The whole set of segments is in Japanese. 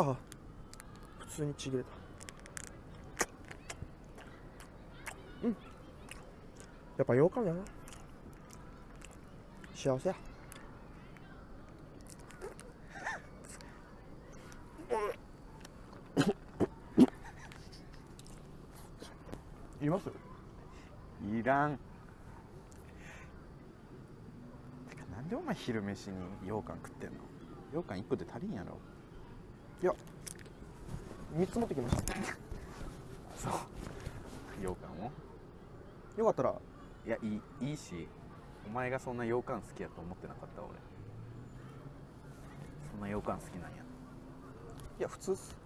あ普通にちぎれた。うん。やっぱ羊羹だな。幸せや。います？いらん。てかなんでお前昼飯に羊羹食ってんの？羊羹1個で足りんやろいや3つ持ってきました。そう。羊羹を？よかったら。いやいいいいしお前がそんな羊羹好きやと思ってなかった俺。そんな羊羹好きなんや。いや普通っす。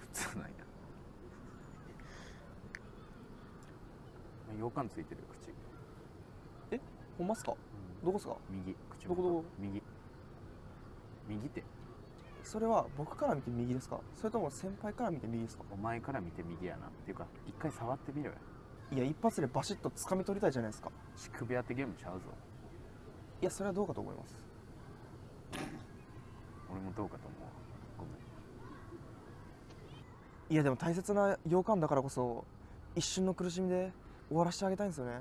普通なんや。羊羹ついてる口。ほんまっすか？どこっすか？右口どこどこ？右。右ってそれは僕から見て右ですか？それとも先輩から見て右ですか？お前から見て右やなっていうか一回触ってみろよ。いや一発でバシッと掴み取りたいじゃないですか。乳首当てゲームちゃうぞ。いやそれはどうかと思います。俺もどうかと思うごめん。いやでも大切な羊羹だからこそ一瞬の苦しみで終わらせてあげたいんですよね。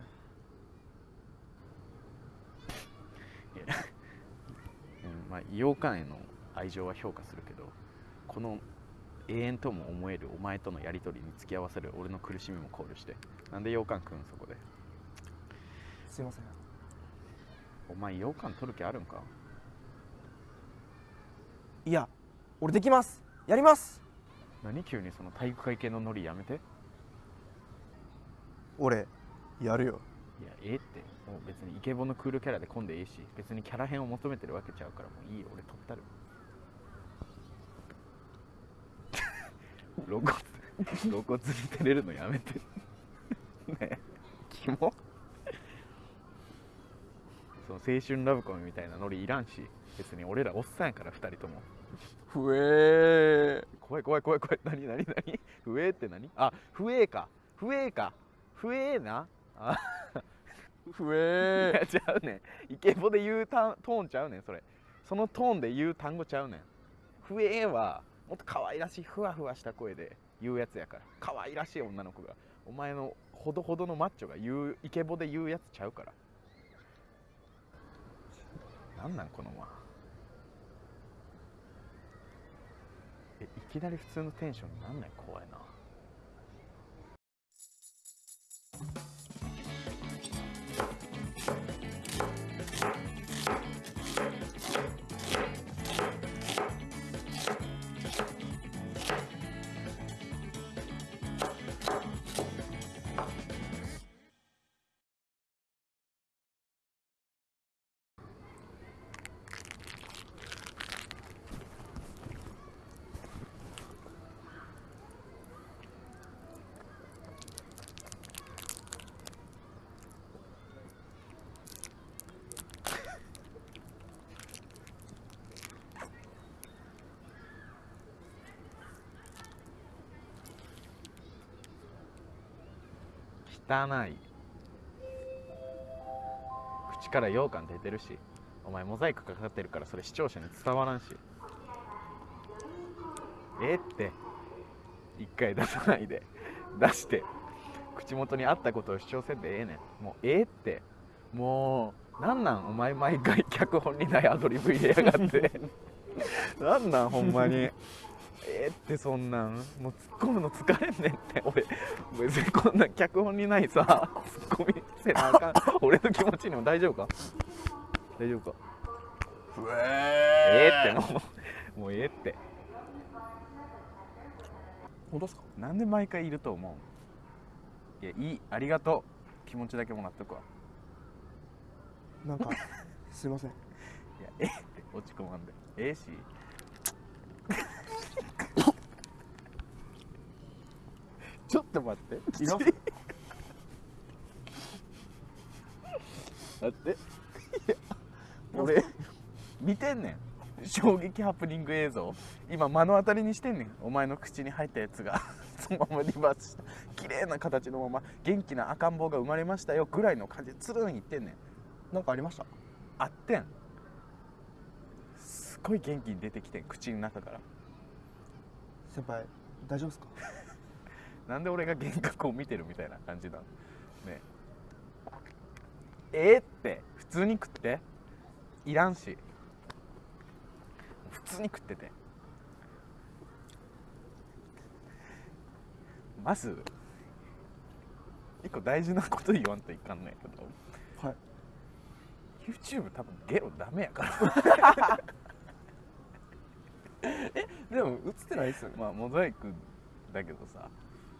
うんまあ羊羹への愛情は評価するけどこの永遠とも思えるお前とのやり取りに付き合わせる俺の苦しみも考慮して。なんで羊羹食うんそこで？すいません。お前羊羹取る気あるんか？いや俺できます。やります。何急にその体育会系のノリやめて？俺やるよ。いやええって。もう別にイケボのクールキャラで混んでええし別にキャラ編を求めてるわけちゃうからもういいよ。俺取ったる露骨 露骨に照れるのやめて。ねえ。キモ。その青春ラブコメみたいなノリいらんし。別に俺らおっさんやから2人とも。ふえ怖い怖い怖い怖い。何何何？不えって何？あ不えか。不えか。不えな？あ。ーふいえやちゃうねん。イケボで言うたトーンちゃうねんそれ。そのトーンで言う単語ちゃうねん。ふえはもっと可愛らしいふわふわした声で言うやつやから。可愛らしい女の子が。お前のほどほどのマッチョが言うイケボで言うやつちゃうから。なんなんこのまえいきなり普通のテンションになんない？怖いな。汚い。口から羊羹出てるしお前モザイクかかってるからそれ視聴者に伝わらんし。ええって。一回出さないで。出して。口元に合ったことを主張せんでええねん。もうええって。もうなんなんお前毎回脚本にないアドリブ入れやがって。なんなんほんまにええってそんなんもう突っ込むの疲れんねんって。俺別にこんな脚本にないさツッコミせなあかん。俺の気持ちにも大丈夫か？大丈夫か？ふええってもうもうええって。本当ですか？なんで毎回いると思う？いやいい。ありがとう。気持ちだけもらっとくわ。なんかすいません。いやええって落ち込まんで。ええしちょっと待って。います待って。俺見てんねん。衝撃ハプニング映像。今目の当たりにしてんねん。お前の口に入ったやつが。そのままリバースした。綺麗な形のまま元気な赤ん坊が生まれましたよぐらいの感じでつるんいってんねん。なんかありました？あってん。すっごい元気に出てきてん口の中から。先輩大丈夫ですか？なんで俺が幻覚を見てるみたいな感じなの？ね。えー、って普通に食って？いらんし。普通に食ってて。まず一個大事なこと言わんといかんね。んけどはい。YouTube 多分ゲロダメやから。でも映ってないですよね。まあモザイクだけどさ